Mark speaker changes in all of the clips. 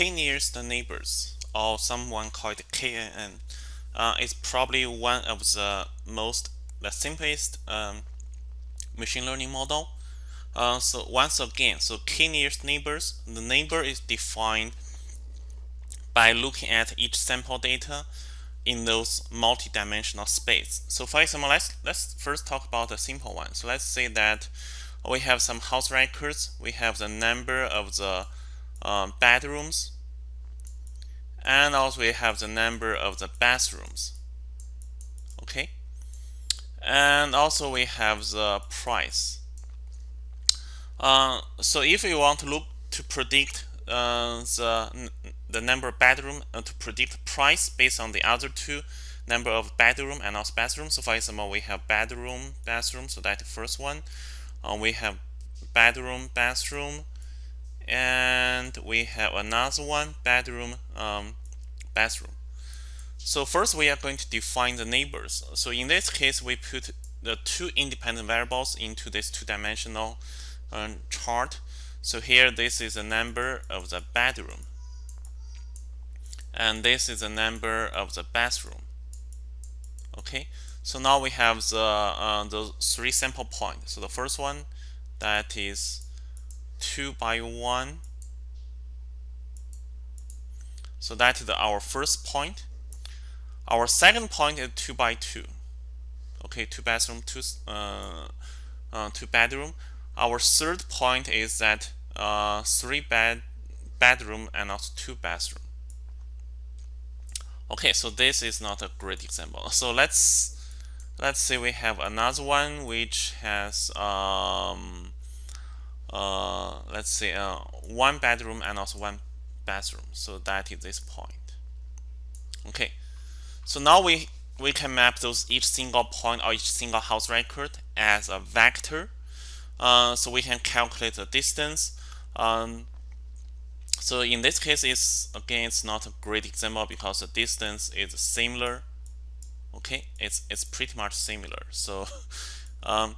Speaker 1: k nearest neighbors, or someone called KNN, uh, is probably one of the most the simplest um, machine learning model. Uh, so once again, so k nearest neighbors, the neighbor is defined by looking at each sample data in those multi-dimensional space. So for example, let's let's first talk about a simple one. So let's say that we have some house records. We have the number of the um, bedrooms, and also we have the number of the bathrooms. Okay, and also we have the price. Uh, so if you want to look to predict uh, the the number of bedroom uh, to predict price based on the other two number of bedroom and also bathroom. So for example, we have bedroom, bathroom. So that's the first one. Uh, we have bedroom, bathroom, and we have another one bedroom, um, bathroom. So first we are going to define the neighbors. So in this case, we put the two independent variables into this two-dimensional um, chart. So here this is the number of the bedroom. And this is the number of the bathroom. Okay, so now we have the uh, the three sample points. So the first one that is 2 by 1. So that is the, our first point. Our second point is 2 by 2. Okay, two bathroom, two uh, uh, two bedroom our third point is that uh, three bed bedroom and also two bathroom. Okay, so this is not a great example. So let's let's say we have another one which has um, uh, let's say uh, one bedroom and also one bathroom. So that is this point. Okay, so now we we can map those each single point or each single house record as a vector uh, so we can calculate the distance. Um, so in this case, it's again, it's not a great example because the distance is similar. Okay, it's it's pretty much similar. So, um,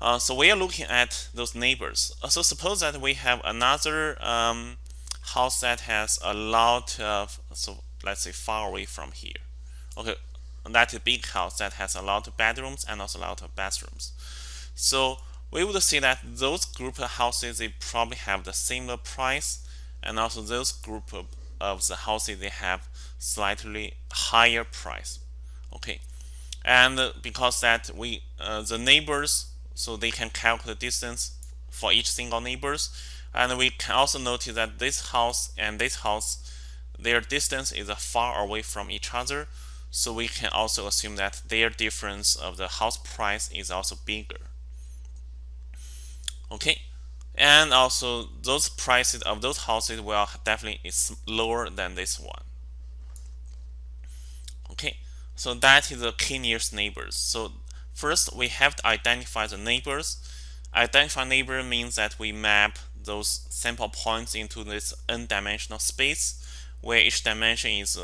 Speaker 1: uh, so we are looking at those neighbors. Uh, so suppose that we have another um, house that has a lot of so let's say far away from here. Okay, that is a big house that has a lot of bedrooms and also a lot of bathrooms. So we would see that those group of houses they probably have the similar price and also those group of, of the houses they have slightly higher price okay and because that we uh, the neighbors so they can calculate distance for each single neighbors. And we can also notice that this house and this house their distance is far away from each other. So we can also assume that their difference of the house price is also bigger. Okay. And also those prices of those houses will definitely is lower than this one. Okay. So that is the k nearest neighbors. So first we have to identify the neighbors identify neighbor means that we map those sample points into this n-dimensional space where each dimension is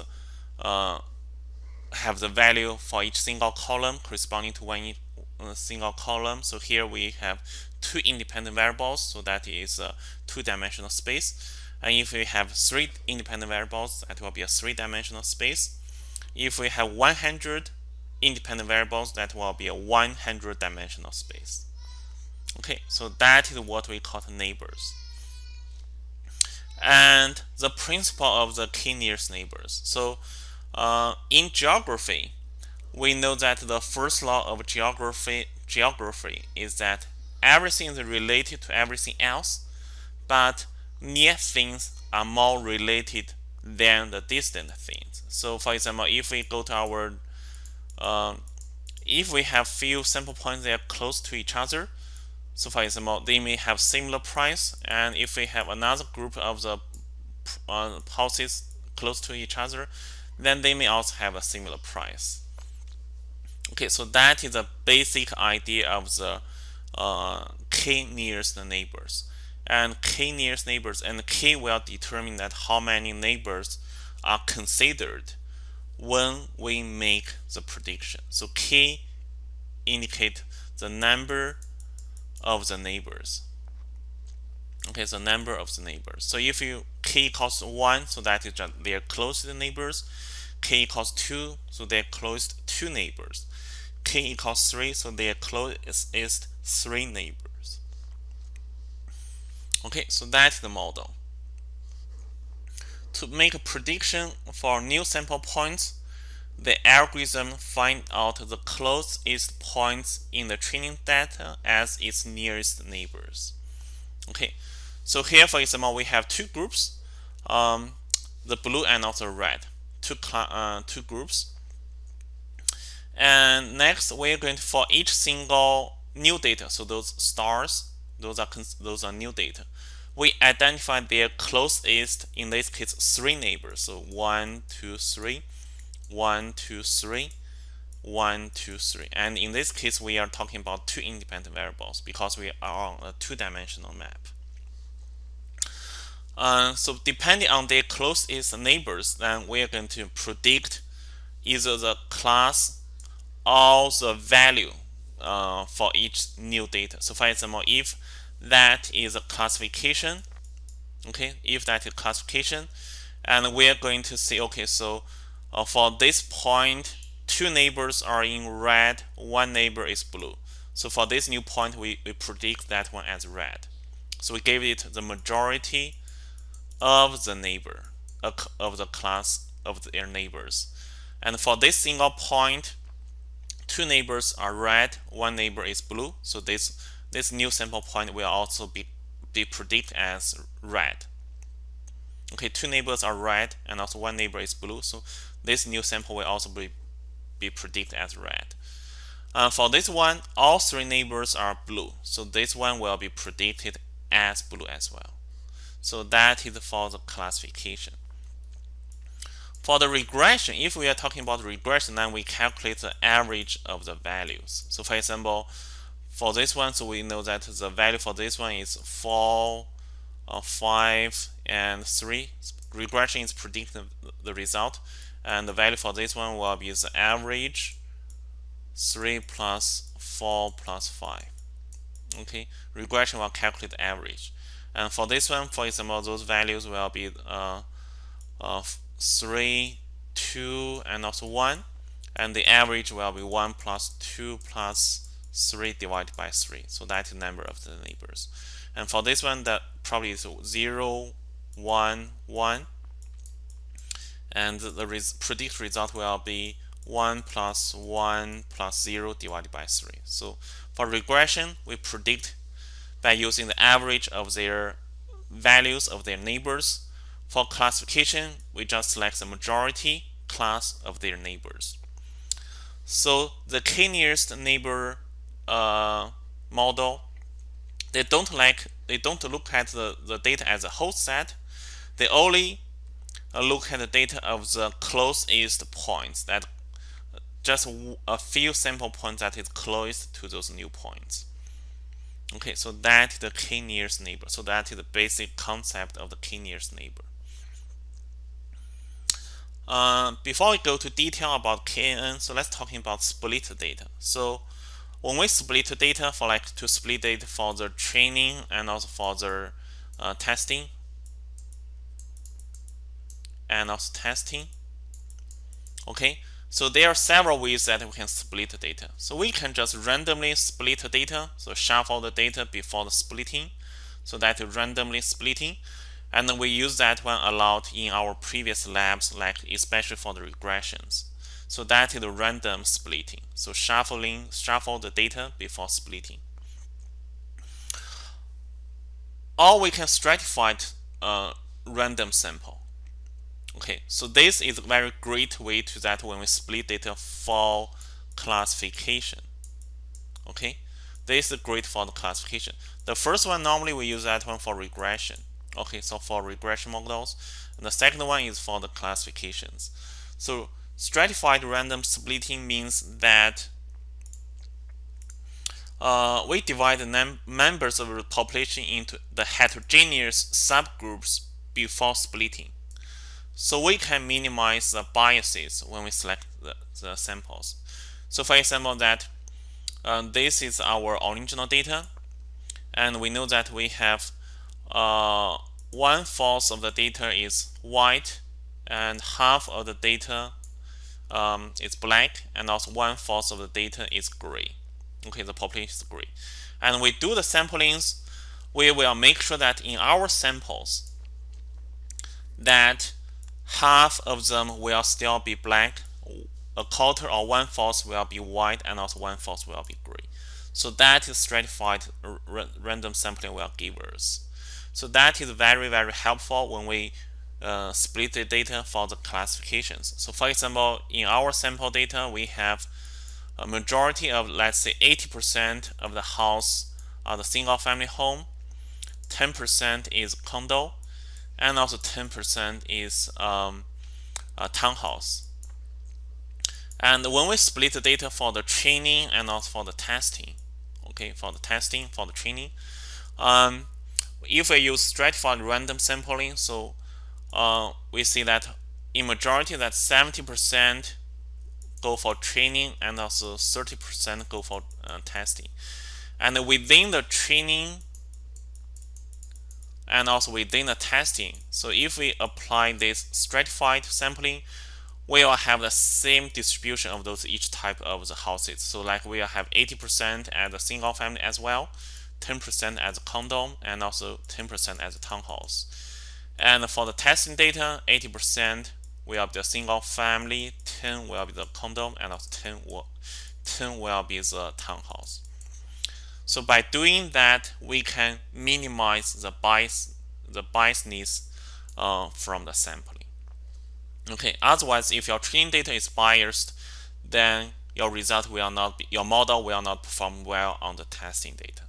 Speaker 1: uh, have the value for each single column corresponding to one uh, single column so here we have two independent variables, so that is a two-dimensional space. And if we have three independent variables, that will be a three-dimensional space. If we have 100 independent variables, that will be a 100-dimensional space. Okay, so that is what we call neighbors. And the principle of the k nearest neighbors. So uh, in geography, we know that the first law of geography geography is that everything is related to everything else, but near things are more related than the distant things. So for example, if we go to our, uh, if we have few sample points that are close to each other, so for example, they may have similar price, and if we have another group of the uh, houses close to each other, then they may also have a similar price. Okay, so that is a basic idea of the uh, k nearest neighbors and k nearest neighbors and k will determine that how many neighbors are considered when we make the prediction so k indicate the number of the neighbors Okay, so number of the neighbors. So if you k equals 1, so that is just their closest neighbors. k equals 2, so they're closest two neighbors. k equals 3, so their closest is three neighbors. Okay, so that's the model. To make a prediction for new sample points, the algorithm find out the closest points in the training data as its nearest neighbors. Okay, so here for example we have two groups, um, the blue and also red, two uh, two groups. And next we're going to for each single new data, so those stars, those are those are new data. We identify their closest, in this case, three neighbors. So one, two, three one, two, three, one, two, three. And in this case, we are talking about two independent variables because we are on a two-dimensional map. Uh, so depending on their closest neighbors, then we are going to predict either the class or the value uh, for each new data. So for example, if that is a classification, okay, if that is classification, and we are going to say, okay, so uh, for this point, two neighbors are in red, one neighbor is blue. So for this new point, we, we predict that one as red. So we gave it the majority of the neighbor, of the class of their neighbors. And for this single point, two neighbors are red, one neighbor is blue. So this, this new sample point will also be, be predicted as red. Okay, two neighbors are red and also one neighbor is blue. So this new sample will also be, be predicted as red. Uh, for this one, all three neighbors are blue. So this one will be predicted as blue as well. So that is for the classification. For the regression, if we are talking about regression, then we calculate the average of the values. So for example, for this one, so we know that the value for this one is 4, uh, 5, and 3. Regression is predicting the result. And the value for this one will be the average 3 plus 4 plus 5 okay regression will calculate average. And for this one for example those values will be uh, uh, 3 2 and also 1 and the average will be 1 plus 2 plus 3 divided by 3 so that's the number of the neighbors and for this one that probably is 0 1 1 and the res predict result will be 1 plus 1 plus 0 divided by 3. So for regression, we predict by using the average of their values of their neighbors. For classification, we just select the majority class of their neighbors. So the k-nearest neighbor uh, model, they don't like they don't look at the, the data as a whole set. They only look at the data of the closest points that just a few sample points that is closest to those new points. Okay, so that is the k-nearest neighbor. So that is the basic concept of the k-nearest neighbor. Uh, before we go to detail about KNN, so let's talking about split data. So when we split data for like to split data for the training and also for the uh, testing, and also testing. Okay, so there are several ways that we can split the data. So we can just randomly split the data, so shuffle the data before the splitting. So that randomly splitting. And we use that one a lot in our previous labs, like especially for the regressions. So that is the random splitting. So shuffling, shuffle the data before splitting. Or we can stratify a random sample. Okay, so this is a very great way to that when we split data for classification. Okay, this is great for the classification. The first one normally we use that one for regression. Okay, so for regression models, and the second one is for the classifications. So stratified random splitting means that uh, we divide the members of the population into the heterogeneous subgroups before splitting. So we can minimize the biases when we select the, the samples. So for example that uh, this is our original data and we know that we have uh, one fourth of the data is white and half of the data um, is black and also one fourth of the data is gray. Okay, the population is gray. And we do the samplings, we will make sure that in our samples that half of them will still be black, a quarter or one fourth will be white, and also one fourth will be gray. So that is stratified random sampling will give us. So that is very, very helpful when we uh, split the data for the classifications. So for example, in our sample data, we have a majority of, let's say 80% of the house are the single family home, 10% is condo, and also 10% is um, a townhouse. And when we split the data for the training and also for the testing, okay, for the testing, for the training, um, if we use stratified random sampling, so uh, we see that in majority that 70% go for training and also 30% go for uh, testing. And within the training and also within the testing, so if we apply this stratified sampling, we will have the same distribution of those each type of the houses. So like we will have 80% as a single family as well, 10% as a condo, and also 10% as a townhouse. And for the testing data, 80% will be the single family, 10 will be the condo, and 10 will, 10 will be the townhouse. So by doing that, we can minimize the bias, the biasness uh, from the sampling. Okay, otherwise, if your training data is biased, then your result will not be, your model will not perform well on the testing data.